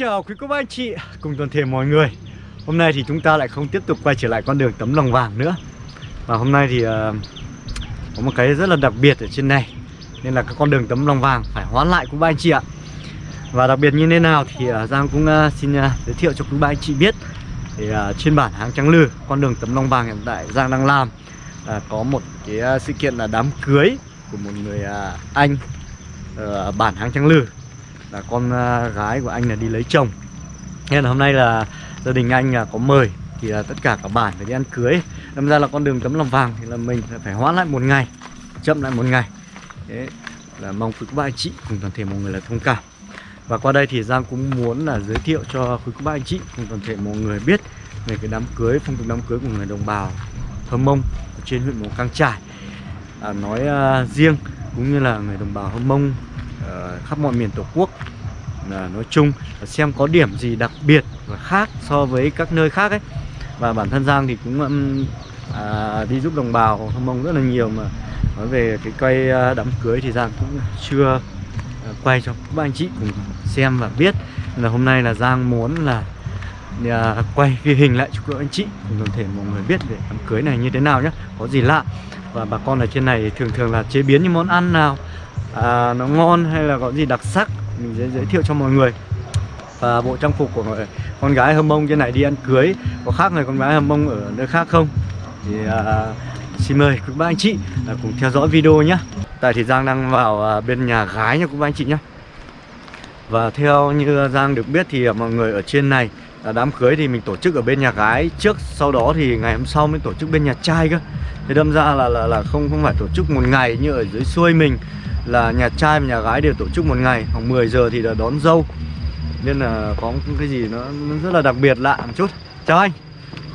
chào quý cô bác anh chị. Cùng toàn thể mọi người. Hôm nay thì chúng ta lại không tiếp tục quay trở lại con đường tấm lòng vàng nữa. Và hôm nay thì uh, có một cái rất là đặc biệt ở trên này. Nên là cái con đường tấm lòng vàng phải hoán lại quý bác anh chị ạ. Và đặc biệt như thế nào thì uh, Giang cũng uh, xin uh, giới thiệu cho quý bác anh chị biết. Thì uh, trên bản hàng Trắng Lư, con đường tấm lòng vàng hiện tại Giang đang làm uh, Có một cái uh, sự kiện là đám cưới của một người uh, anh ở bản hàng Trắng Lư là con à, gái của anh là đi lấy chồng. Nên là hôm nay là gia đình anh là có mời thì là tất cả cả bản phải đi ăn cưới. Đâm ra là con đường tấm lòng vàng thì là mình phải hoãn lại một ngày chậm lại một ngày. Thế là mong quý ba anh chị cùng toàn thể mọi người là thông cảm. Và qua đây thì Giang cũng muốn là giới thiệu cho quý ba anh chị cùng toàn thể mọi người biết về cái đám cưới phong tục đám cưới của người đồng bào Hâm Mông ở trên huyện Mù Căng Trải. À, nói uh, riêng cũng như là người đồng bào Hâm Mông Ờ, khắp mọi miền tổ quốc nói chung xem có điểm gì đặc biệt và khác so với các nơi khác ấy. Và bản thân Giang thì cũng um, à, đi giúp đồng bào Hâm Mông rất là nhiều mà. Nói về cái quay à, đám cưới thì Giang cũng chưa à, quay cho các anh chị cùng xem và biết. Nên là hôm nay là Giang muốn là à, quay ghi hình lại cho các anh chị cùng toàn thể mọi người biết về đám cưới này như thế nào nhé có gì lạ. Và bà con ở trên này thường thường là chế biến những món ăn nào à, nó ngon hay là có gì đặc sắc mình sẽ giới thiệu cho mọi người. Và bộ trang phục của người, con gái hâm mông trên này đi ăn cưới có khác người con gái hâm mông ở nơi khác không? Thì à, xin mời quý ba anh chị à, cùng theo dõi video nhé. Tại thì Giang đang vào à, bên nhà gái nha quý ba anh chị nhé. Và theo như Giang được biết thì à, mọi người ở trên này là đám cưới thì mình tổ chức ở bên nhà gái. Trước sau đó thì ngày hôm sau mới tổ chức bên nhà trai cơ. Thế đâm ra là là là không không phải tổ chức một ngày như ở dưới xuôi mình là nhà trai và nhà gái đều tổ chức một ngày khoảng 10 giờ thì là đón dâu. Nên là có cái gì nó, nó rất là đặc biệt lạ một chút. Chào anh.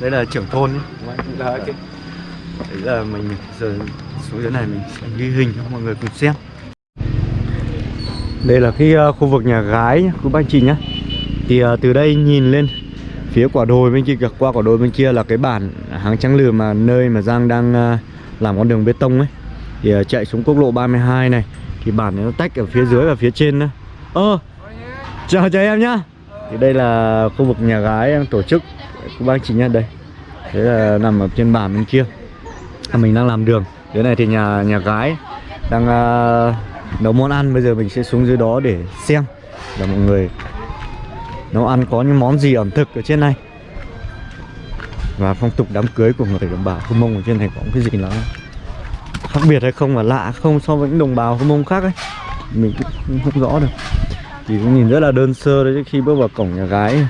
Đây là trưởng thôn đấy là mình giờ xuống dưới này mình sẽ ghi hình cho mọi người cùng xem. Đây là cái uh, khu vực nhà gái nhé quý bác chị nhé. Thì uh, từ đây nhìn lên phía quả đồi bên kia qua quả đồi bên kia là cái bản háng trắng lừa mà nơi mà Giang đang uh, làm con đường bê tông ấy thì uh, chạy xuống quốc lộ 32 này thì bản này nó tách ở phía dưới và phía trên nữa. Ơ chào chào em nhá. Thì đây là khu vực nhà gái em tổ chức của bác chị nhá đây. Thế là nằm ở trên bản bên kia. À, mình đang làm đường. Thế này thì nhà nhà gái đang uh, nấu món ăn. Bây giờ mình sẽ xuống dưới đó để xem là mọi người nấu ăn có những món gì ẩm thực ở trên này. Và phong tục đám cưới của người đồng bào Hơ Mông ở trên này có cái gì lắm khác biệt hay không và lạ không so với những đồng bào Hơ Mông khác ấy. Mình cũng không rõ được. Thì cũng nhìn rất là đơn sơ đấy khi bước vào cổng nhà gái.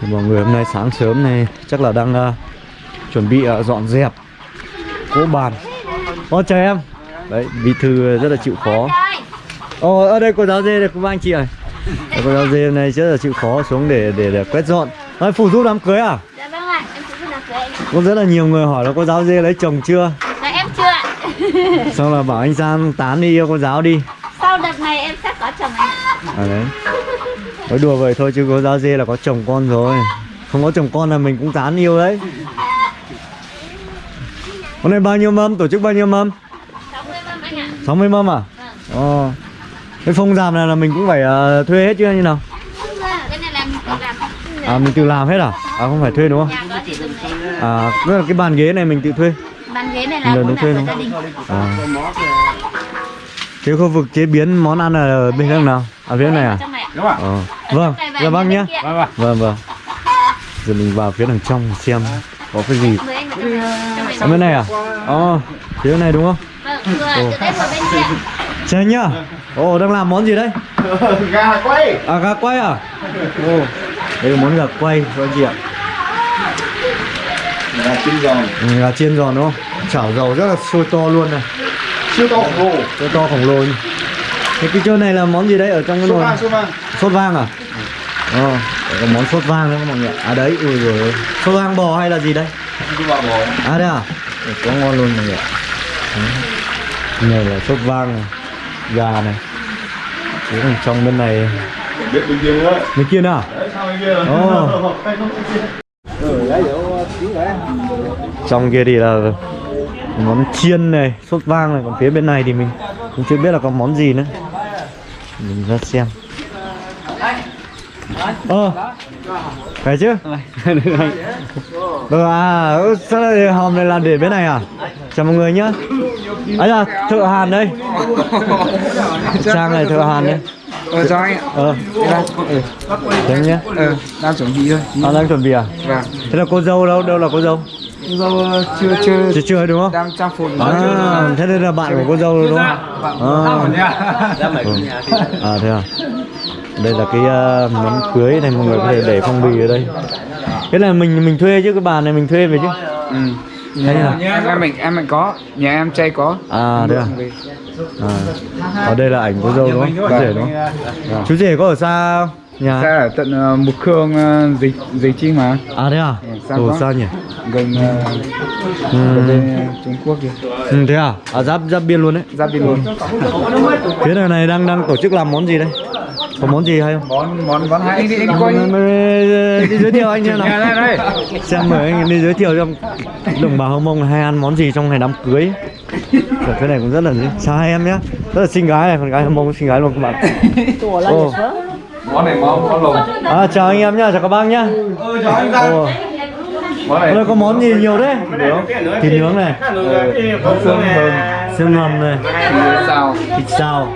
Thì mọi người hôm nay sáng sớm này chắc là đang uh, chuẩn bị uh, dọn dẹp cỗ bàn. Ô chào em. Đấy bí thư rất là chịu khó. Ồ ở đây cô giáo dê đây cô anh chị ơi. Cô giáo dê này rất là chịu khó xuống để để, để quét dọn. Nói phụ giúp đám cưới à? Dạ vâng ạ, em phụ giúp đám cưới. Có rất là nhiều người hỏi là cô giáo dê lấy chồng chưa? Xong là bảo anh Giang tán đi yêu cô giáo đi Sau đợt này em sắp có chồng anh À đấy Nói đùa vậy thôi chứ cô giáo dê là có chồng con rồi Không có chồng con là mình cũng tán yêu đấy Hôm nay bao nhiêu mâm? Tổ chức bao nhiêu mâm? 60 mâm anh ạ 60 mâm à? Vâng Ồ Cái phong giảm này là mình cũng phải uh, thuê hết chứ như nào? Cái này là mình tự làm À mình tự làm hết à? À không phải thuê đúng không? À là cái bàn ghế này mình tự thuê Bàn ghế này là Lần cũng là đúng của không? gia đình À Thế khu vực chế biến món ăn là ở bên khác nào? À phía này à? Trong Đúng ạ. Ờ. Ở Vâng, trong dạ vâng bên kia. Vâng vâng. Vâng vâng Giờ mình vào phía đằng trong xem có cái gì trong Trong Ở bên này à? Ồ, phía này đúng không? Vâng, vừa từ đây vừa bên kia Chào anh nhá Ồ, đang làm món gì đấy? Gà quay. À, gà quay à? Ồ, đây là món gà quay các anh chị ạ Gà chiên giòn. ừ, Gà chiên giòn đúng không? Chảo dầu rất là sôi to luôn này Siêu to khổng lồ. Sôi to khổng lồ Thế cái chỗ này là món gì đấy ở trong cái nồi? vang số vang. Sốt vang à? Ờ, đây có món sốt vang đấy các mọi người À đấy, ui rồi Sốt vang bò hay là gì đây? Đi vào bò. À đây à? Quá ngon luôn mọi người. Này là sốt vang này Gà này Thế còn trong bên này Biết bên kia nữa. Bên kia nào? Đấy sao bên kia rồi. Ồ. Trong kia thì là món chiên này, sốt vang này Còn phía bên này thì mình cũng chưa biết là có món gì nữa. Mình ra xem. Ờ Phải chứ? Được à ừ, Sao lại hòm này là để bên này à? Chào mọi người nhá. Ấy là thợ hàn đây. Trang này thợ hàn đây. Ờ cho anh ạ. Ờ. Ừ. Thế nhé Ờ, đang chuẩn bị thôi. À, đang chuẩn bị à Vâng. Thế là cô dâu đâu đâu là cô dâu Dâu ờ, chưa chưa Chưa chưa đúng không đang trang phục. À, thế đây là bạn của cô dâu đúng không? À, à thế à? Đây là cái uh, món cưới này mọi người có thể để phong bì ở đây. Cái này mình mình thuê chứ cái bàn này mình thuê về chứ. Ừ. Hay là Em em mình em mình có, nhà em trai có. à thế à? Ở đây là ảnh cô dâu đúng không? Chú rể đúng không? À. Chú rể có ở xa không? Nhà? Ra ở tận uh, Mục Khương uh, dịch dịch chi mà À thế à? Ừ, xa Ồ xa nhỉ? gần uh, Ừ. bên uh, Trung Quốc kìa. ừ thế à? À giáp giáp biên luôn đấy. Giáp đi luôn. Phía này này đang đang tổ chức làm món gì đây? Có món gì hay không? Món món món hay đi anh coi. Đi, giới thiệu anh xem nào. Đây đây. xem mời anh đi giới thiệu cho đồng bào Hồng Mông hay ăn món gì trong ngày đám cưới Cái này cũng rất là chào hai em nhé. Rất là xinh gái này con gái Hồng Mông xinh gái luôn các bạn. Ồ. Món này món món lùng. à, chào anh em nhá chào các bác nhá. Ừ, cho anh. Món này đây có món gì nhiều đấy thịt nướng này. Xương hầm. xương hầm này. Thịt xào.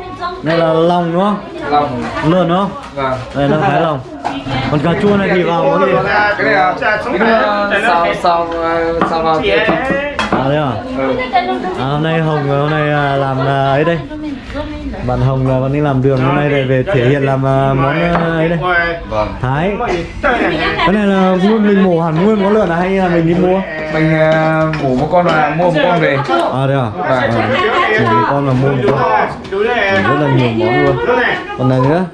Đây là lòng đúng không? Lòng. lợn đúng không? Vâng. đây là thái lòng. Còn cà chua này thì vào món gì? Cái này là sao sao uh, sao vào cái à đấy à? Ừ. À, hôm nay Hồng hôm nay à, làm à, ấy đây. Bạn Hồng là bạn đi làm đường hôm nay để về thể hiện làm à, món ấy đây. Vâng. Thái. Cái này là nguyên mình mổ hẳn nguyên con lợn à hay là mình đi mua? Mình uh, mổ một con là mua một con về. À đây à? À, chỉ vì con là mua một con. Rất là nhiều món luôn. Còn này nữa.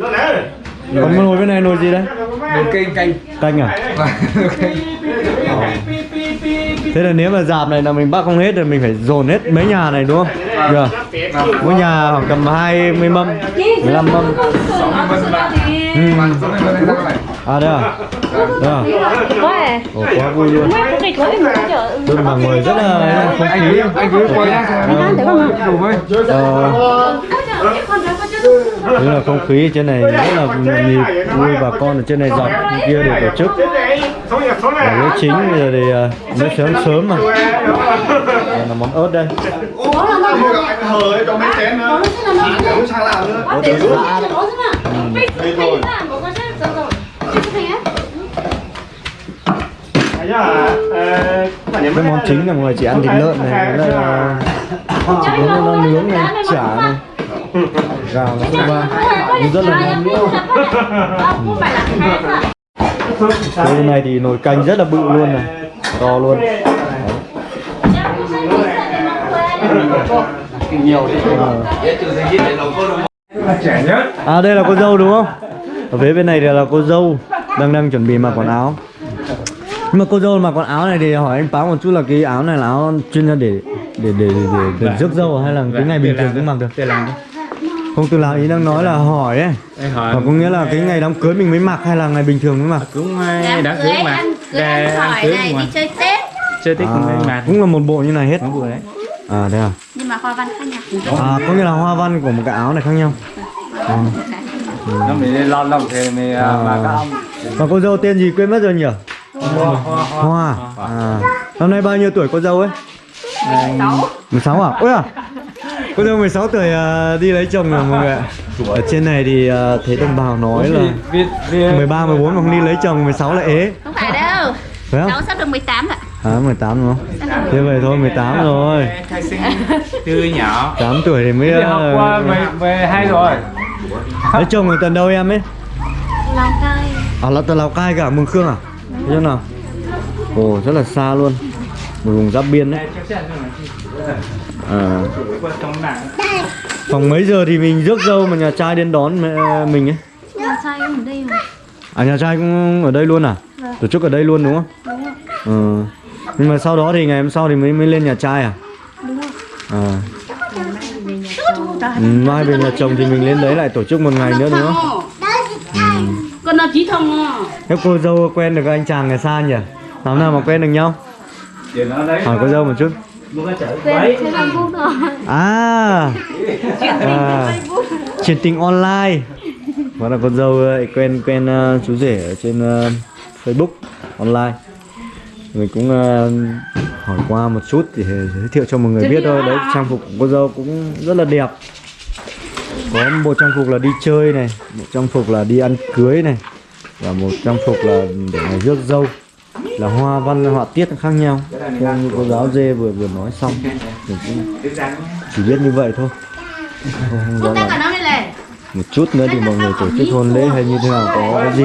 Còn nồi bên này nồi gì đấy nồi kênh canh. Canh à? Nồi kênh thế là nếu mà dạp này là mình bắt không hết rồi mình phải dồn hết mấy nhà này đúng không giờ mỗi nhà khoảng tầm 20 mâm 15 mâm ừ. Số này, à đây à đây à Ồ, quá vui luôn tôi mà người rất là không anh khí cứ anh cứ quay ra đủ với Ờ, Thế là không khí trên này rất là nhịp vui bà con ở trên này dọc kia để tổ chức. Và lễ chính bây giờ thì mới sớm sớm mà. Đây là món ớt đây. Đây cái món chính là mọi người chỉ ăn thịt lợn này với lại là chỉ có nó nướng này chả này gạo nó không ba rất là ngon cái này thì nồi canh rất là bự luôn này to luôn. Ờ. nhất À đây là cô dâu đúng không? Ở phía bên này thì là cô dâu đang đang chuẩn bị mặc quần áo. Nhưng mà cô dâu mặc quần áo này thì hỏi anh Báo một chút là cái áo này là áo chuyên ra để để để để, để, để rước dâu hay là cái ngày bình thường cũng mặc được? tự làm Không từ làm ý đang nói là hỏi ấy. Em hỏi Và có nghĩa là cái ngày đám cưới mình mới mặc hay là ngày bình thường mới mặc? cũng Đám đã cưới mà cưới ăn hỏi cưới này đi chơi Tết chơi tết cùng em À, mà cũng là một bộ như này hết. đấy À thế à? Nhưng mà hoa văn khác nhau À có nghĩa là hoa văn của một cái áo này khác nhau. À. nó mình lo lòng thì mình À. mà các ông Mà cô dâu tên gì quên mất rồi nhỉ? Hoa. À. Năm nay bao nhiêu tuổi cô dâu ấy? 16 à? Ôi à Cô dâu 16 tuổi à, đi lấy chồng rồi mọi người ạ? Ở trên này thì à, thấy đồng bào nói là vì vì 13, 14 mà không đi lấy chồng 16 là ế. Không phải đâu. Phải không? Cháu sắp được 18 ạ. À 18 đúng không? Thế vậy thôi 18 rồi. Khai sinh tươi nhỏ. 8 tuổi thì mới đi học à, qua về về hai rồi. Lấy chồng ở tận đâu em ấy? Lào Cai. À là tận Lào Cai cả Mường Khương à? Thế chứ nào? Ồ rất là xa luôn. Một vùng giáp biên đấy À Khoảng mấy giờ thì mình rước dâu mà nhà trai đến đón mẹ- mình ấy Nhà trai em ở đây mà À nhà trai cũng ở đây luôn à? Tổ chức ở đây luôn đúng không? Đúng rồi Ừ. Nhưng mà sau đó thì ngày hôm sau thì mới mới lên nhà trai à? Đúng rồi À. Ừ, mai về nhà chồng thì mình lên đấy lại tổ chức một ngày nữa đúng không? Con là trí thông à Thế cô dâu quen được anh chàng ở xa nhỉ? Làm nào mà quen được nhau? Hỏi cô dâu một chút. À. à. Chuyện tình online. Đó là con dâu ấy, quen quen ờ, chú rể ở trên ờ, Facebook online. Mình cũng ờ, hỏi qua một chút để giới thiệu cho mọi người biết thôi. Đấy, trang phục của cô dâu cũng rất là đẹp. Có một trang phục là đi chơi này Một trang phục là đi ăn cưới này Và một trang phục là để ngày rước dâu Là hoa văn, họa tiết khác nhau. Theo như cô giáo dê vừa vừa nói xong Mình cũng chỉ biết như vậy thôi. Không, không rõ này một chút nữa thì mọi người tổ chức hôn lễ hay như thế nào có cái gì?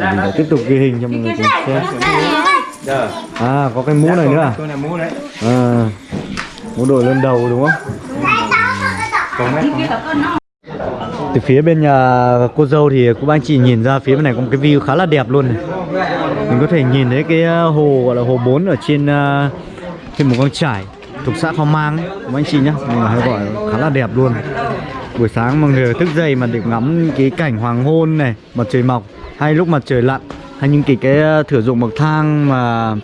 Thì mình sẽ tiếp tục ghi hình cho mọi người cùng xem à có cái mũ này nữa à, tôi là mũ đấy. à mũ đội lên đầu đúng không? Còn mấy con từ phía bên nhà cô dâu thì cũng anh chị nhìn ra phía bên này có một cái view khá là đẹp luôn này. Mình có thể nhìn thấy cái à, hồ, gọi là hồ 4 ở trên à, trên một con trải thuộc xã Khao Mang ấy các anh chị nhá? Mình hay gọi khá là đẹp luôn. Buổi sáng mọi người thức dậy mà được ngắm cái cảnh hoàng hôn này, mặt trời mọc, hay lúc mặt trời lặn, hay những cái cái à, thử dụng bậc thang mà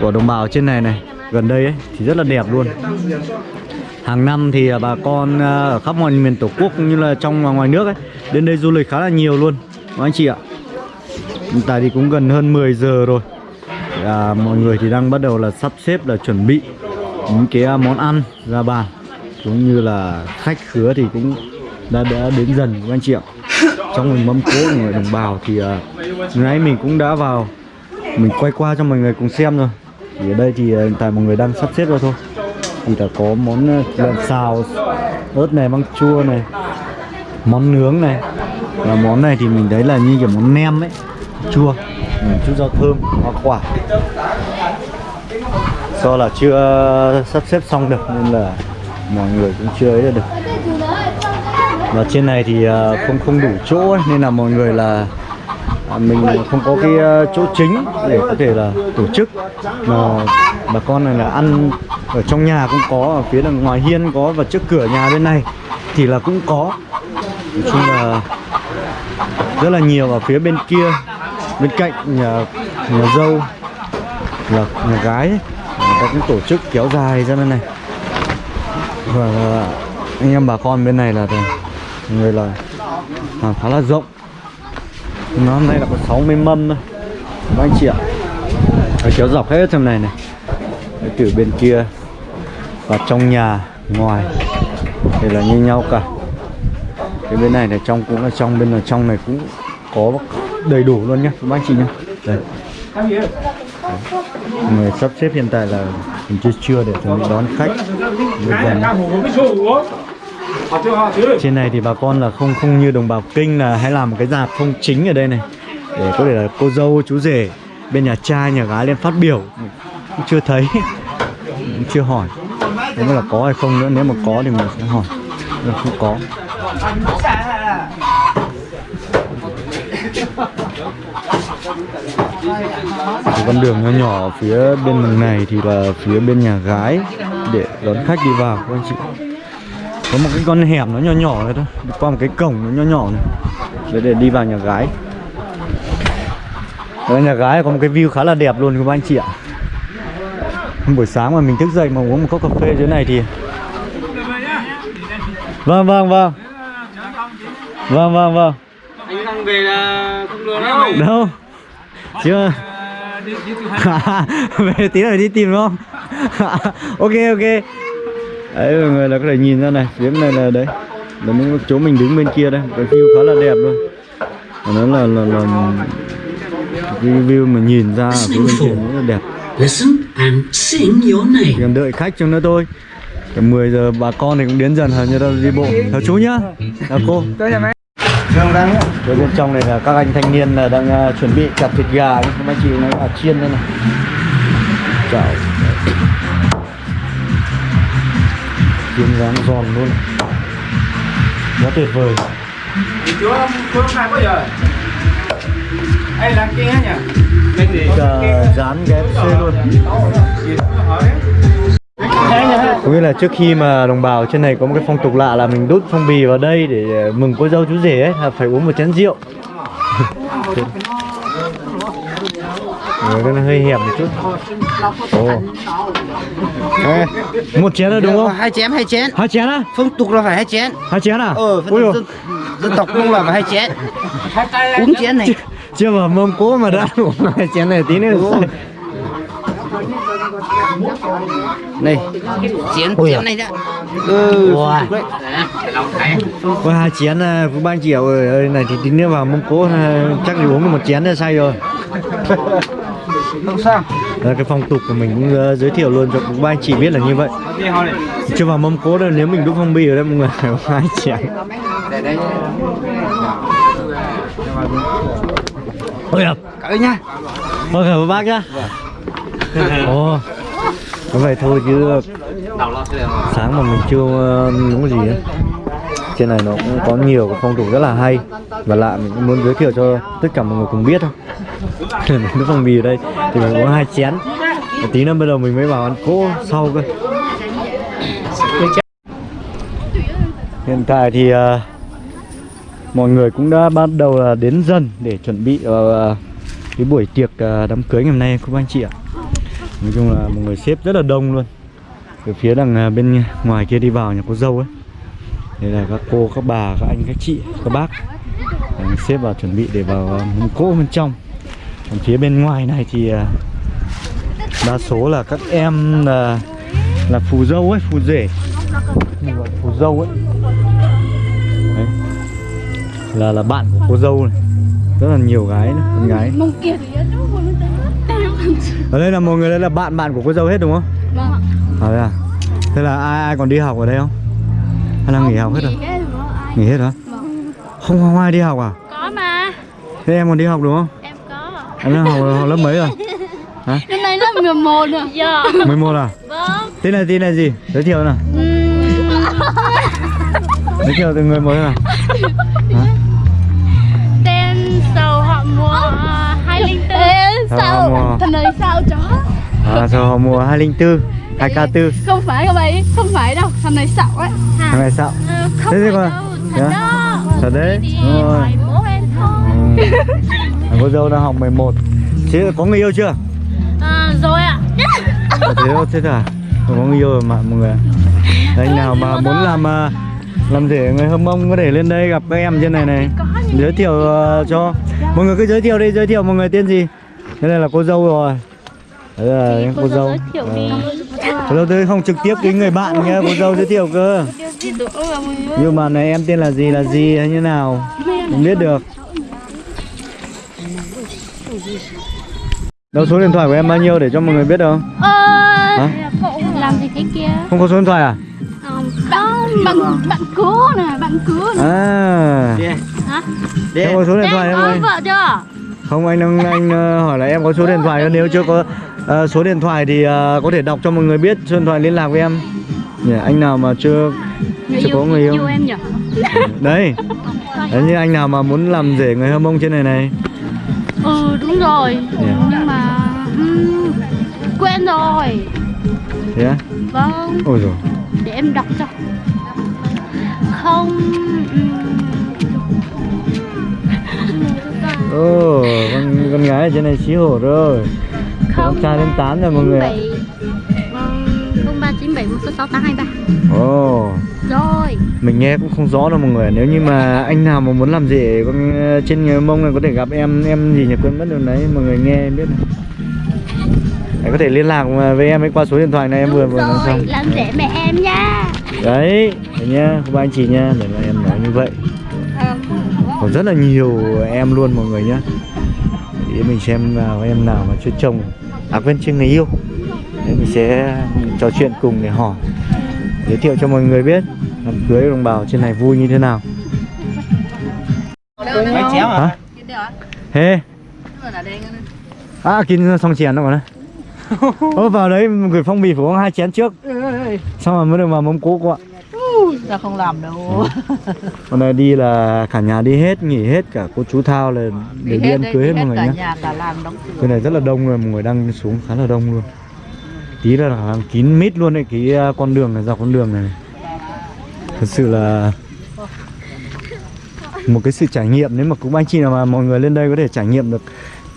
của đồng bào trên này này, gần đây ấy, thì rất là đẹp luôn hàng năm thì à, bà con à, ở khắp mọi miền tổ quốc cũng như là trong và ngoài nước ấy đến đây du lịch khá là nhiều luôn. Các anh chị ạ. Hiện tại thì cũng gần hơn 10 giờ rồi. À, mọi người thì đang bắt đầu là sắp xếp là chuẩn bị những cái à, món ăn ra bàn. Cũng như là khách khứa thì cũng đã đã đến dần các anh chị ạ. Trong mình mâm cỗ của người đồng bào thì à, nãy mình cũng đã vào. Mình quay qua cho mọi người cùng xem rồi. Thì ở đây thì hiện tại mọi người đang sắp xếp rồi thôi thì là có món ờ, lợn xào ớt này măng chua này món nướng này. Và món này thì mình thấy là như kiểu món nem ấy chua. Chút rau thơm hoa quả. Do là chưa sắp xếp xong được nên là mọi người cũng chưa ấy được. Và trên này thì ờ, không không đủ chỗ ấy, nên là mọi người là à, mình không có cái ờ, chỗ chính để có thể là tổ chức. Mà bà con này là ăn ở trong nhà cũng có ở phía đằng ngoài hiên có và trước cửa nhà bên này thì là cũng có. Nói chung là rất là nhiều ở phía bên kia bên cạnh nhà nhà dâu là nhà gái ấy. người ta cũng tổ chức kéo dài ra bên này. Và anh em bà con bên này là người là à, khá là rộng. Nó hôm nay là có 60 mâm thôi. Các anh chị ạ. À. kéo dọc hết trong này này từ bên kia và trong nhà, ngoài. Thì là như nhau cả. Cái bên này là trong cũng là trong, bên là trong này cũng có đầy đủ luôn nhá, các anh chị nhá. Đây. Người sắp xếp hiện tại là mình chưa chưa để chuẩn bị đón khách. Trên này thì bà con là không không như đồng bào kinh là hay làm một cái dạp không chính ở đây này. Để có thể là cô dâu, chú rể, bên nhà trai, nhà gái lên phát biểu cũng chưa thấy. Cũng chưa hỏi. Nếu là có hay không nữa. Nếu mà có thì mình sẽ hỏi. Nếu không có. Cái con đường nhỏ nhỏ ở phía bên đường này thì là phía bên nhà gái để đón khách đi vào, các anh chị. Có một cái con hẻm nó nhỏ nhỏ này thôi. Đi qua một cái cổng nó nhỏ nhỏ này. Để để đi vào nhà gái. Ở nhà gái có một cái view khá là đẹp luôn, các anh chị ạ. buổi sáng mà mình thức dậy mà uống một cốc cà phê dưới này thì vâng vâng vâng. Vâng vâng vâng. Anh đang về là không được đâu. đâu? Chưa. Hai về tí nữa đi tìm đúng không? Ok ok. Đấy mọi người là có thể nhìn ra này. Phía này là đấy. Là những chỗ mình đứng bên kia đây. Cái view khá là đẹp luôn. Nó là là, là cái view mà nhìn ra ở phía bên kia rất là đẹp Listen and sing your name. cần đợi khách cho nữa thôi. Cả 10 giờ bà con thì cũng đến dần hơn như đâu đi bộ. Chào chú nhá. Chào cô. Ở bên trong này là các anh thanh niên là đang à, chuẩn bị chặt thịt gà. Các anh chị nói là chiên đây này. Chào. Chiên rán giòn luôn. Quá tuyệt vời. Chú không, chú không khai bao giờ? Ê, làm kia nhỉ? Mình thì... Cả rán KFC luôn. Có nghĩa là trước khi mà đồng bào trên này có một cái phong tục lạ là mình đút phong bì vào đây để à, mừng cô dâu chú rể ấy là phải uống một chén rượu. Cái này hơi hẹp một chút. Ồ. Ê, một chén là đúng không? hai chén hai chén. Hai chén á? phong tục là phải hai chén. Hai chén à? ờ dân, dân tộc cũng là phải hai chén. Uống chén này Chưa vào mâm cố mà đã uống hai chén này tí nữa Ồ. này chén Ôi à. này đã. Ừ Wow. đấy. Có hai chén à, của ba ơi, ơi này thì tí nữa vào mâm cố à, chắc thì uống được một chén là say rồi. Không sao. Đó, cái phong tục của mình cũng uh, giới thiệu luôn cho các ba anh chị biết là như vậy. Chưa vào mâm cố đâu nếu mình đúc phong bì ở đây mọi người. Hai chén. Để đây ôi à cởi nha Vâng cảm ơn bác nhá. Ồ. Có vậy thôi chứ Sáng mà mình chưa ờ, uống cái gì ấy. Trên này nó cũng có nhiều cái phong tục rất là hay Và lạ mình cũng muốn giới thiệu cho tất cả mọi người cùng biết thôi. Nước phong bì ở đây Thì mình uống hai chén. Và Tí nữa bây giờ mình mới vào ăn cỗ sau cơ. Hiện tại thì ờ, Mọi người cũng đã bắt đầu là đến dần để chuẩn bị uh, cái buổi tiệc uh, đám cưới ngày hôm nay các anh chị ạ? Nói chung là mọi người xếp rất là đông luôn. Từ phía đằng à, bên ngoài kia đi vào nhà cô dâu ấy. Đây là các cô các bà các anh các chị các bác. Đang xếp vào chuẩn bị để vào à, mâm cỗ bên trong. Còn phía bên ngoài này thì đa số là các em là là phù dâu ấy phù rể. Phù dâu ấy là là bạn của cô dâu này. Rất là nhiều gái nữa, con gái. Mông kia thì nó không ở đây là mọi người đây là bạn bạn của cô dâu hết đúng không? Vâng à đây à? Thế là ai ai còn đi học ở đây không? Hay là nghỉ học hết rồi? nghỉ hết hả? Không không ai đi học à? Có mà. Thế em còn đi học đúng không? Em có. Em đang học, học lớp mấy rồi? Năm nay lớp 11 rồi. Dạ. 11 à? Vâng. Tên là tên là gì? Giới thiệu nào. Giới thiệu từng người mới nào 204 Ê, sao? thằng này sao chó? À sao họ mùa 204 2k4 không phải các bạn không phải đâu. Thằng này xạo ấy. Thằng này sao Ờ, không Thế phải đâu thật á? đó. Thật đấy. đúng rồi. bố em thôi. Ừ. À, cô dâu đang học 11 Thế có người yêu chưa? à, rồi ạ. À, thế thôi, thế à? Có người yêu rồi mà mọi người. Anh nào mà muốn làm à, làm rể người hâm mông có thể lên đây gặp các em trên này này Giới thiệu ờ, cho Mọi người cứ giới thiệu đi, giới thiệu mọi người tên gì? Đây là cô dâu rồi. Đấy là cô, dâu giới thiệu đi. Ờ. Cô dâu tôi không trực tiếp với người bạn nha, cô dâu giới thiệu cơ. Nhưng mà này em tên là gì là gì hay như nào? Không biết được. Đâu số điện thoại của em bao nhiêu để cho mọi người biết đâu Ơ, Hả? làm gì thế kia? Không có số điện thoại à? Đó, bạn, bạn cứu nè, bạn cứu nè À Hả? Em có số điện thoại Em không có anh? vợ chưa? Không anh đang anh ờ, hỏi là em có số điện thoại không? Nếu chưa có ờ, số điện thoại thì ờ, có thể đọc cho mọi người biết số điện thoại liên lạc với em Nhỉ, Anh nào mà chưa Người Chưa có người yêu. yêu em nhỉ? Đấy Đấy như anh nào mà muốn làm rể người hâm mông trên này này Ừ, đúng rồi Nhưng mà... ừm, quên rồi Thế á? Vâng, Ôi rồi em đọc cho. Không... ừm, Ồ, con, con gái ở trên này xí hổ rồi. Con trai lên tán rồi mọi người ạ. Không ba chín bảy một sáu sáu tám hai ba. Ồ. Rồi. Mình nghe cũng không rõ đâu mọi người nếu như mà anh nào mà muốn làm rể con ờ, trên người mông này có thể gặp em em gì nhỉ? Quên mất rồi đấy mọi người nghe em biết này Đấy, có thể liên lạc với em ấy qua số điện thoại này em vừa vừa nói rồi, xong. làm rể mẹ em nha. Đấy đấy nhá các anh chị nhá để mà em nói như vậy. Còn rất là nhiều em luôn mọi người nhá. Để mình xem nào em nào mà chưa chồng à quên chưa người yêu. Đấy, mình sẽ trò chuyện cùng để hỏi. Giới thiệu cho mọi người biết đám cưới đồng bào trên này vui như thế nào. Mấy chéo hả? Thế à kín xong chén đâu mà này Ô vào đấy gửi phong bì phải uống hai chén trước. Xong rồi mới được vào mâm cỗ cô ạ Tao không làm đâu. Hôm nay đi là cả nhà đi hết, nghỉ hết cả cô chú Thao là để đi ăn cưới hết mọi người cửa. Cái này rất là đông rồi, mọi người đang xuống khá là đông luôn. Tí là hàng kín mít luôn đấy, cái à, con đường này, dọc con đường này. Thật sự là một cái sự trải nghiệm nếu mà cũng anh chị nào mà mọi người lên đây có thể trải nghiệm được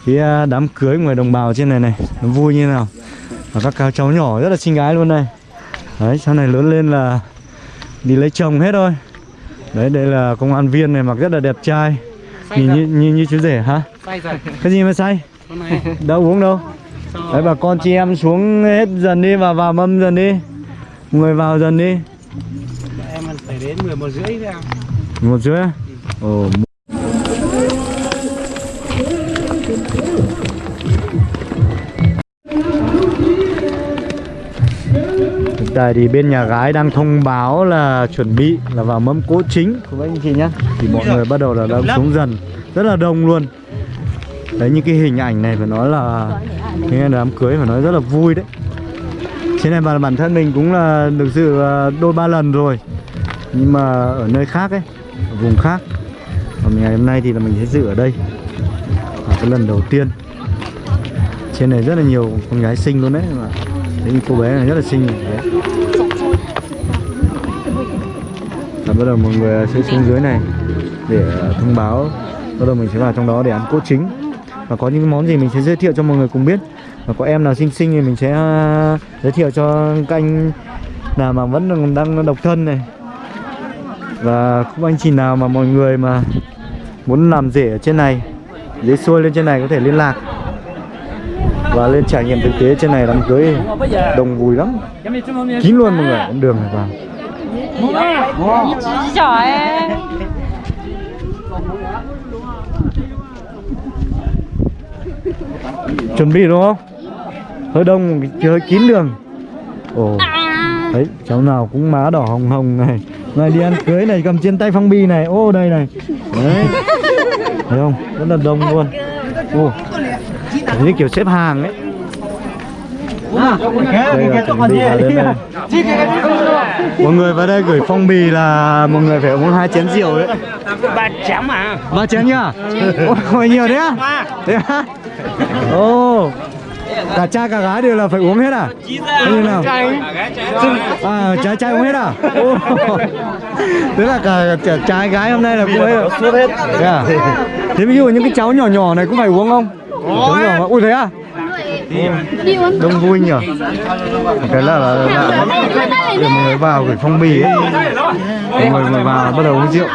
cái à, đám cưới của người đồng bào trên này này nó vui như nào. Và các cá cháu nhỏ rất là xinh gái luôn này. Đấy sau này lớn lên là đi lấy chồng hết thôi. Đấy đây là công an viên này mặc rất là đẹp trai. Nhìn như, như, như chú rể hả? Cái gì mà say? Đâu uống đâu? Đấy bà con chị em xuống hết dần đi và vào mâm dần đi. Người vào dần đi. Em phải đến 11 rưỡi một rưỡi à? ồ Tại thì bên nhà gái đang thông báo là chuẩn bị là vào mâm cỗ chính. Của các anh chị nhá. Thì mọi người bắt đầu là đang xuống dần. Rất là đông luôn. Đấy những cái hình ảnh này phải nói là Cái đám cưới phải nói rất là vui đấy. Trên này bản bản thân mình cũng là được dự à, đôi ba lần rồi. Nhưng mà ở nơi khác ấy Ở vùng khác. Còn ngày hôm nay thì là mình sẽ dự ở đây. Là cái lần đầu tiên. Trên này rất là nhiều con gái xinh luôn đấy. mà Đấy, cô bé này rất là xinh. Đấy. Và bắt đầu mọi người sẽ xuống dưới này Để ờ, thông báo. Bắt đầu mình sẽ vào trong đó để ăn cỗ chính. Và có những món gì mình sẽ giới thiệu cho mọi người cùng biết. Và có em nào xinh xinh thì mình sẽ ờ, giới thiệu cho các anh nào mà vẫn đang- độc thân này. Và cũng anh chị nào mà mọi người mà muốn làm rể ở trên này Dễ xuôi lên trên này có thể liên lạc. Và lên trải nghiệm thực tế trên này đám cưới đông vui lắm. Kín luôn mọi người, con đường này vào. Giỏi Chuẩn bị đúng không? Hơi đông, hơi kín đường. Ồ, đấy, cháu nào cũng má đỏ hồng hồng này. Này đi ăn cưới này, cầm trên tay phong bì này. Ô, đây này. Đấy. Thấy không? Rất là đông luôn. Ô như kiểu xếp hàng ấy. Đây là chuẩn bị vào đến đây mọi người vào đây gửi phong bì là mọi người phải uống hai chén rượu đấy. Ba chấm à ba chén nhá? Ôi nhiều đấy á? Thế á? Ô cả trai cả gái đều là phải uống hết à? Thế như nào à trai trai uống hết à? Tức là cả, cả trai gái hôm nay là cũng ấy suốt hết. Thế à? Thế ví dụ những cái cháu nhỏ nhỏ này cũng phải uống không nhỏ mà ui thế à đông vui nhỉ cái là là, là để mọi người vào gửi phong bì ấy mọi người vừa vào bắt đầu uống rượu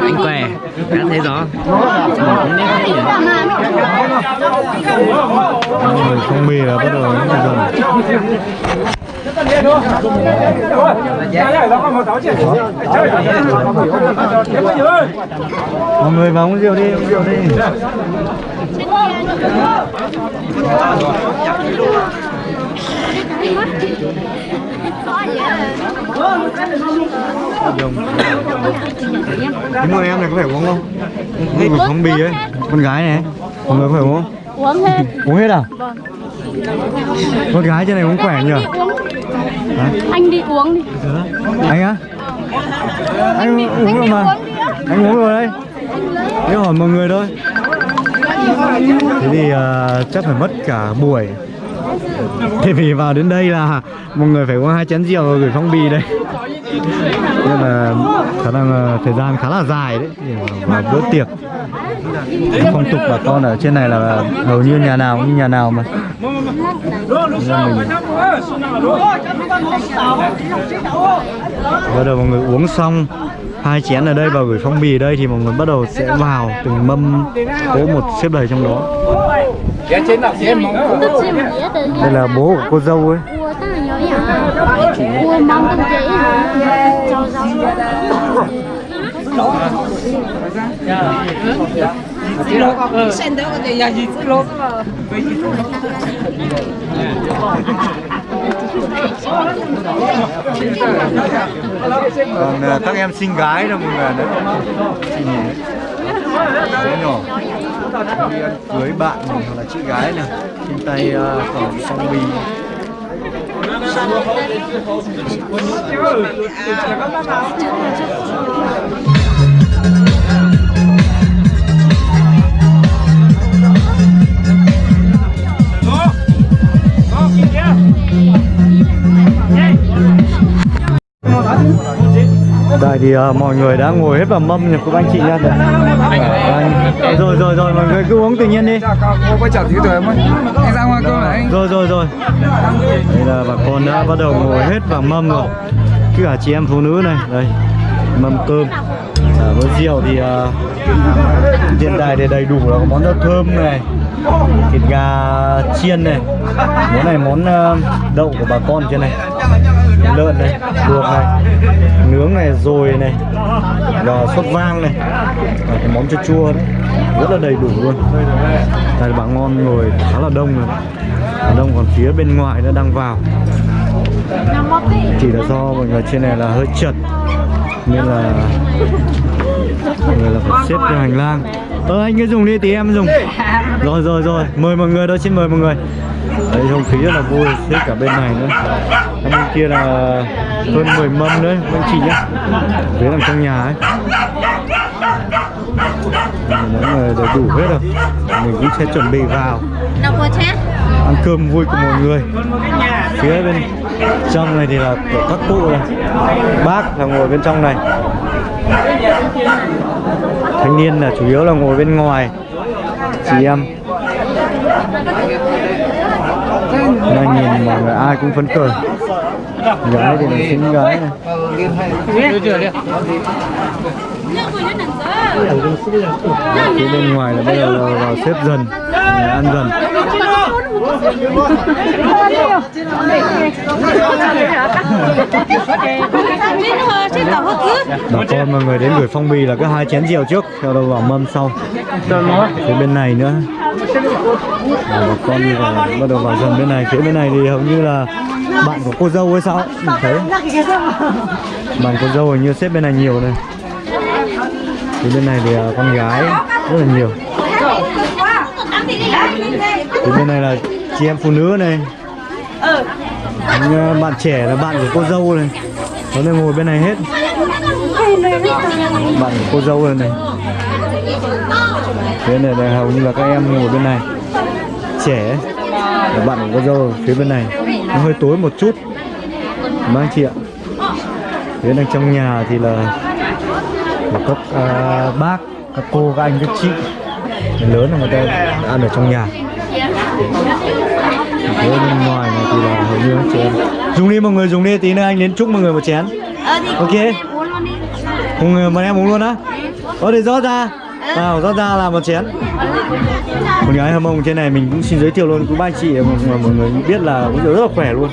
Anh khỏe Đã thấy rõ mọi người phong bì là bắt đầu uống dần mọi người vào uống rượu đi uống rượu đi. Nhưng mà em này có phải uống không? Uống phong bì ấy Con gái này Mọi người có phải uống không? Uống hết Uống hết à? Con gái trên này uống khỏe nhỉ? Anh đi uống đi. Anh á? Anh uống rồi mà. Anh uống rồi đấy. Thế hỏi mọi người thôi. Thế thì ờ, chắc phải mất cả buổi. Thế vì vào đến đây là mọi người phải uống hai chén rượu rồi gửi phong bì đây. Nên là khả năng ờ, thời gian khá là dài đấy. Để vào bữa tiệc Phong tục bà con ở trên này là hầu như nhà nào cũng như nhà nào mà. Bắt đầu mọi người uống xong, hai chén ở đây và gửi phong bì ở đây thì mọi người bắt đầu sẽ vào từng mâm cố một xếp đầy trong đó. Đây là bố của cô dâu ấy. Là nhỏ nhỏ Ua mong con dễ Cho rau còn ờ, các em xinh gái đâu mọi người đấy nhỉ? Bé nhỏ. Đi ăn cưới bạn mình hoặc là chị gái này. Trên tay uh, còn phong bì Đây thì ờ, mọi người đã ngồi hết vào mâm nha các anh chị nha Đây, rồi rồi rồi mọi người cứ uống tự nhiên đi. Rồi rồi rồi. Đây là bà con đã bắt đầu ngồi hết vào mâm rồi. Cứ cả chị em phụ nữ này đây mâm cơm. À, với rượu thì uh, hiện tại thì đầy đủ là món rau thơm này thịt gà chiên này. Món này món uh, đậu của bà con trên này lợn này, luộc này, nướng này rồi này, và sốt vang này. Và cái món chua chua đấy, rất là đầy đủ luôn. Đây bà ngon ngồi khá là đông rồi. Khá đông, còn phía bên ngoài nó đang vào. Chỉ là do mọi người trên này là hơi chật, nên là mọi người là phải xếp theo hành lang. Ơ, anh cứ dùng đi, tí em dùng. Rồi rồi rồi, mời mọi người đó xin mời mọi người. Đấy, không khí rất là vui, xếp cả bên này nữa bên kia là hơn 10 mâm nữa anh chị nhá. Phía nằm trong nhà ấy. Mọi người đầy đủ hết rồi. Mình cũng sẽ chuẩn bị vào. Ăn cơm vui của mọi người. Phía bên trong này thì là của các cụ này. Bác là ngồi bên trong này. Thanh niên là chủ yếu là ngồi bên ngoài. Chị em. Nhìn mọi người ai cũng phấn khởi gái thì mình xinh gái này. Phía bên ngoài là bây giờ là vào xếp dần ăn dần. Bà con mọi người đến gửi phong bì là cứ hai chén rượu trước sau đó vào mâm sau. Phía bên này nữa. Bà con thì bắt đầu vào dần bên này. Phía bên này thì hầu như là bạn của cô dâu hay sao? Ấy mình thấy. Bạn cô dâu hình như xếp bên này nhiều này. Thì bên này thì à, con gái rất là nhiều. Thì bên này là chị em phụ nữ này. Những, bạn trẻ là bạn của cô dâu này. Nó đang ngồi bên này hết. Bạn của cô dâu này này. Bên này là hầu như là các em ngồi bên này. Trẻ là bạn của cô dâu phía bên này. Nó hơi tối một chút. Mấy anh chị ạ. Phía đằng trong nhà thì là, các à, bác các cô các anh các chị. Người lớn là người ta ăn ở trong nhà. Phía bên ngoài này thì là hầu như chị em. Dùng đi mọi người dùng đi tí nữa anh đến chúc mọi người một chén. Ok. mọi người mời em uống luôn á. Có thì rót ra nào rót ra là một chén. Một gái hâm mông trên này mình cũng xin giới thiệu luôn quý ba chị mà, mọi người biết là rượu rất là khỏe luôn.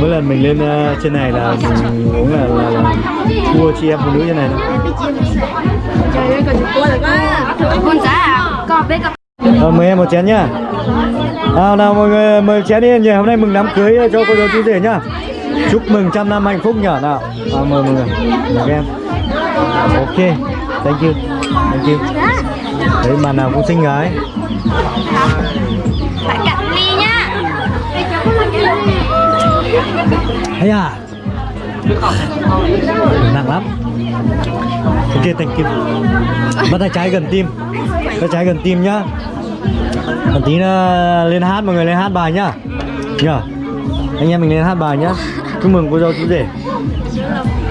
Mỗi lần mình lên ờ, trên này là mình uống là, là, là thua chị em phụ nữ trên này giá à? Ờ, mời em một chén nhá. Nào nào mọi người mời chén đi. Hôm nay mừng đám cưới cho cô dâu chú rể nhá chúc mừng trăm năm hạnh phúc nhở nào. À, mời mọi người. Mời em. Ok. Thank you. Thank you. Đấy mà nào cũng xinh gái. Phải cạn ly nhá. Ấy à? Nặng lắm. Ok thank you. Bắt tay trái gần tim. Tay trái gần tim nhá. Một tí nữa lên hát mọi người lên hát bài nhá. Nhá anh em mình lên hát bài nhá chúc mừng cô dâu chú rể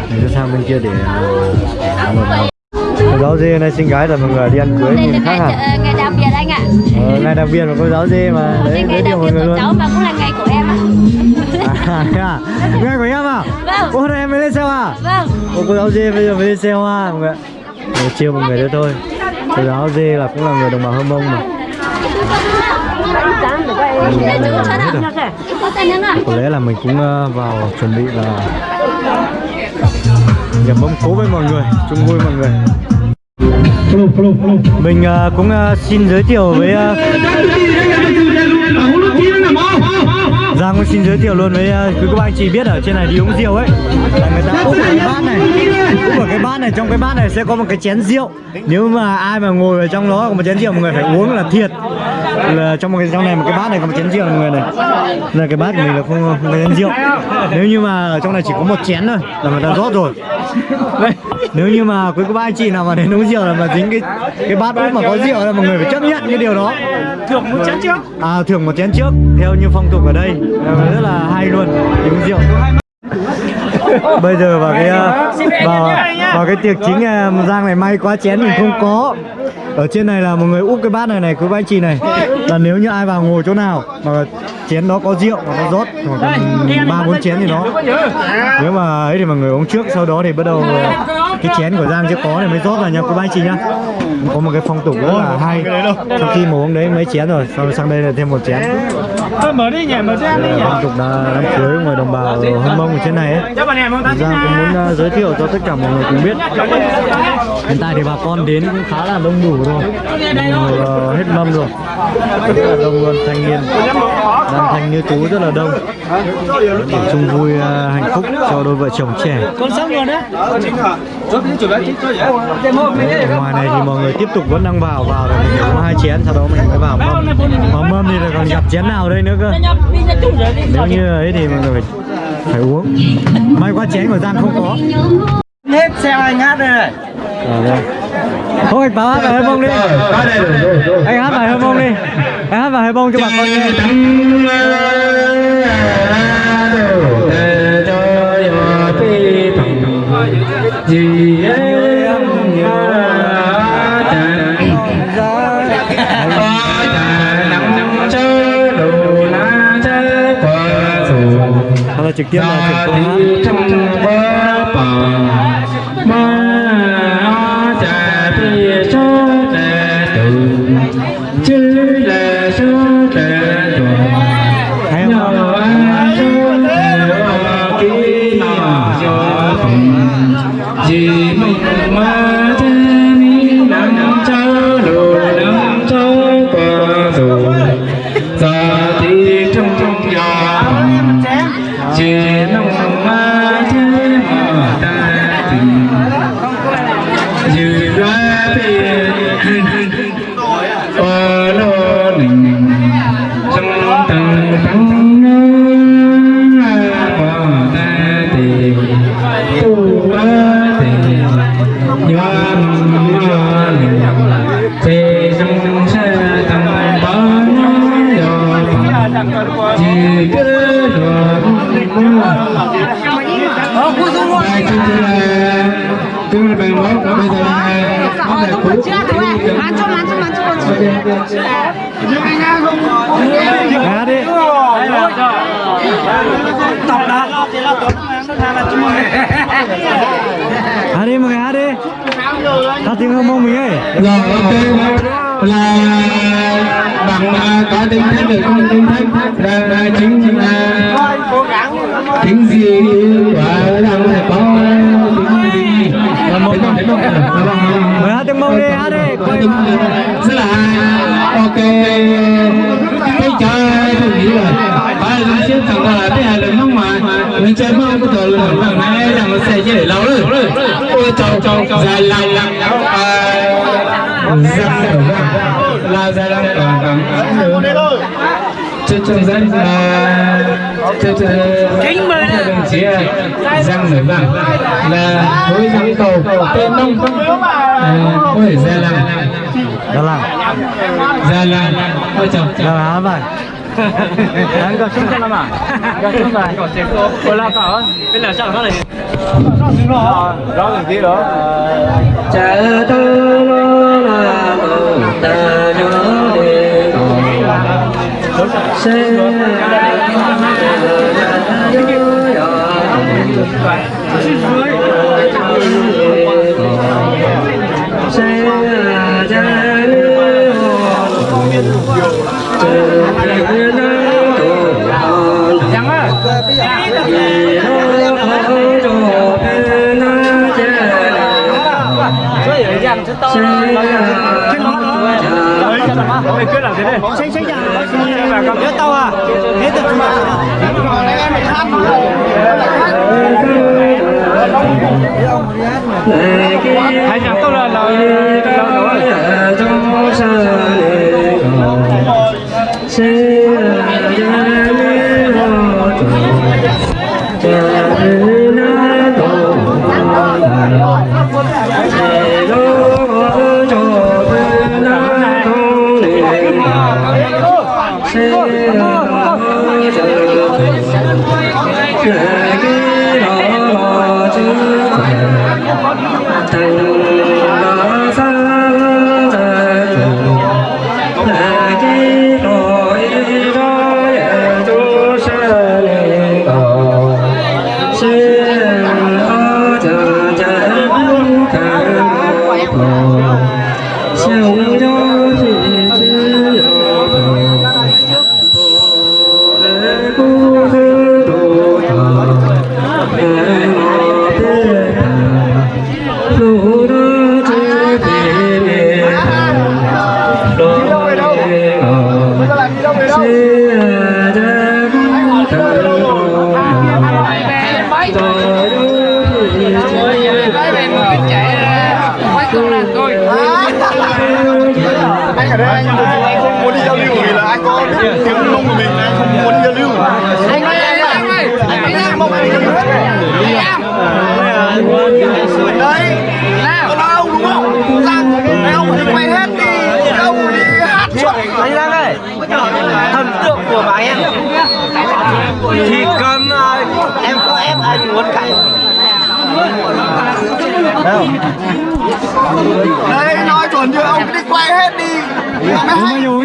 mình sẽ sang bên kia để uh, ăn một cô giáo dê này xinh gái là mọi người đi ăn cưới nhìn khác ờ, ngày đặc biệt anh ạ. Ờ, ngày đặc biệt của cô giáo dê mà đấy ngày đặc biệt của luôn. cháu mà cũng là ngày của em ạ. À, à? ngày của em à? Vâng. hôm nay em mới lên xe à Vâng. Ô, cô giáo dê bây giờ mới lên xe hoa mọi người chiêu mọi người đấy thôi. Cô giáo dê là cũng là người đồng bào hâm mông mà Hết rồi. Có lẽ là mình cũng ờ, vào chuẩn bị là nhập mâm cố với mọi người, chung vui mọi người mình ờ, cũng ờ, xin giới thiệu với Giang cũng xin giới thiệu luôn với ờ, quý cô bác anh chị biết ở trên này đi uống rượu ấy. Là người ta úp cái bát này. Úp ở cái bát này, trong cái bát này sẽ có một cái chén rượu. Nếu mà ai mà ngồi ở trong đó, có một chén rượu, mọi người phải uống là thiệt. Là trong một cái, trong này một cái bát này có một chén rượu, mọi người này. Là cái bát của mình là không không có chén rượu. Nếu như mà ở trong này chỉ có một chén thôi, là người ta rót rồi. Nếu như mà quý cô bác anh chị nào mà đến uống rượu là mà dính cái cái bát úp mà có rượu là mọi người phải chấp nhận cái điều đó. Thưởng một chén trước. à thưởng một chén trước theo như phong tục ở đây rất là hay luôn uống rượu. Bây giờ vào cái ờ, vào vào cái tiệc chính ờ, Giang này may quá chén mình không có ở trên này là một người úp cái bát này này ba anh chị này. Là nếu như ai vào ngồi chỗ nào mà chén đó có rượu mà nó rót khoảng tầm ba bốn chén thì đó. Nếu mà ấy thì mọi người uống trước sau đó thì bắt đầu cái chén của Giang chưa có thì mới rót vào nha ba anh chị nhá. Có một cái phong tục rất là hay. Sau khi mà uống đấy mấy chén rồi sau sang đây là thêm một chén. Mở đi nhỉ, mở ăn đi nhỉ. phong tục đá- đám cưới người đồng bào hân mông ở trên này ấy. Giang cũng muốn uh, giới thiệu cho tất cả mọi người cùng biết Hiện tại thì bà con đến cũng khá là đông đủ rồi. Người uh, hết mâm rồi. Rất là đông luôn, thanh niên. Nam thanh như tú rất là đông. Để chung vui uh, hạnh phúc cho đôi vợ chồng trẻ. Con sống luôn đấy. Ở ngoài này thì mọi người tiếp tục vẫn đang vào vào rồi mình uống hai chén sau đó mình mới vào mâm. Mà mâm thì là còn gặp chén nào đây nữa cơ? Nếu như ấy thì mọi người phải, phải uống. May quá chén của Giang không có Hết xe anh hát đây này. Đây. Thôi anh báo hát vào hơi bông đi. Anh hát vào hơi bông đi. Anh hát vào hơi bông cho bà con nghe. Trực tiếp là chuyển qua mancho. Hát đi Tập đã. Hà đi mọi người hát đi Hát tiếng hâm mong mình ấy rồi ok là bằng à, có tính thách được không tính thách là, chính là chính gì và rằng là có tính gì và Mời hát tiếng mông đi, hát đi có rất là ok. Cái chơi tôi nghĩ là ba lần trước thằng là cái hai lần mong mà. Mình chơi mong có thời lần lần này là nó sẽ chơi để lâu rồi ôi chào chào chào dài lằng lằng là dài lằng Dài càng cho cho dân là cho cho kính mời đồng chí răng nổi vàng là khối răng cầu tên nông ôi gia lăng Đó là gia lăng ôi trời Đó là hát vậy Anh có xuống chân mà Có xuống rồi Có tiếng cô Cô la cỏ Bên nào sao nó này. Rõ rồi kia đó. Cha tơ la ta nhớ đề se Mày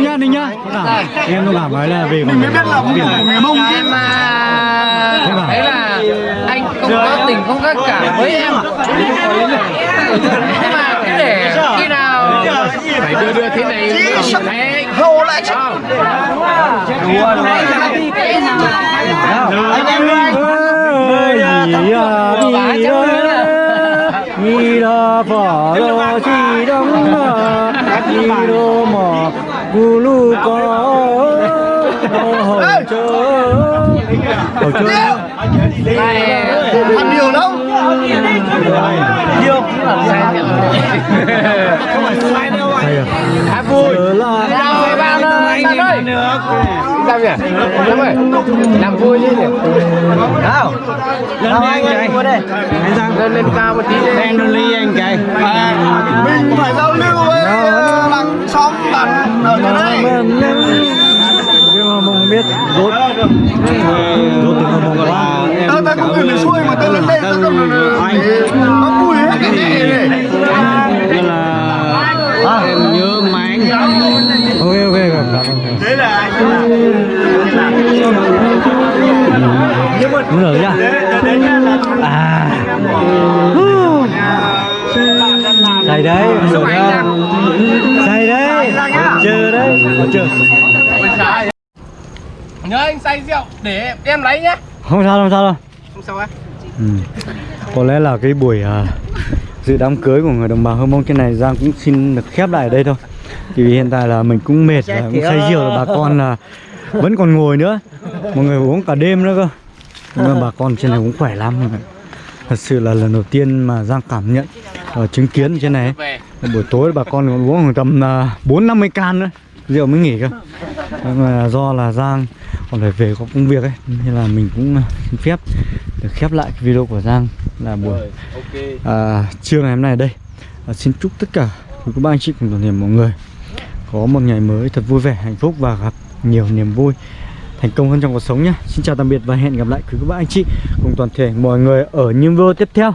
nhá đi nhá. Em nó bảo nói là về mình mới biết là của người mông chứ. Em mà Đấy là anh không có tình không có cảm với em. Nhưng mà cứ để khi nào Phải đưa đưa thế này Đấy hầu lại chứ. Anh em ơi. Gì à Đi đó Đi đó Phỏ đó Chi đông Đi đó Gu lu có Hầu chớ Hầu chớ ăn nhiều lắm Hay à vui ơi ơi Sao nhỉ? Làm ơi Làm vui chứ nhỉ? Nào Nào anh chạy Lên lên cao một tí đi. Em lên ly anh chạy mình phải giao lưu với ờ, làng xóm bạn ở đây. Nhưng mà biết rốt Rốt từ mà mong quá tao tao cũng người miền xuôi mà tao lên đây tao cầm nó vui hết. Cái gì này Nên là Em nhớ Ok ok cảm ơn đấy là Đúng rồi nhá. À. Thầy đấy. Rồi. Nhá Thầy đấy. Chờ đấy. Chờ. Nhớ anh say rượu để em lấy nhá. Không sao không sao đâu. Không sao á. Ừ. Có lẽ là cái buổi à, dự đám cưới của người đồng bào Hơ Mông trên này Giang cũng xin được khép lại ở đây thôi Thì vì hiện tại là mình cũng mệt và cũng say rượu là bà con là vẫn còn ngồi nữa. Mọi người uống cả đêm nữa cơ. Nhưng mà bà con trên này cũng khỏe lắm. Thật sự là lần đầu tiên mà Giang cảm nhận và chứng kiến trên này Buổi tối bà con còn uống khoảng tầm à, bốn năm mươi can nữa. Rượu mới nghỉ cơ. Nhưng mà do là Giang còn phải về có công việc ấy Nên là mình cũng à, xin phép được khép lại cái video của Giang là buổi à, trưa ngày hôm nay ở đây. À, Xin chúc tất cả quý cô bác anh chị cùng toàn thể mọi người có một ngày mới thật vui vẻ, hạnh phúc và gặp nhiều niềm vui. Thành công hơn trong cuộc sống nhé. Xin chào tạm biệt và hẹn gặp lại quý các bạn anh chị cùng toàn thể mọi người ở những video tiếp theo.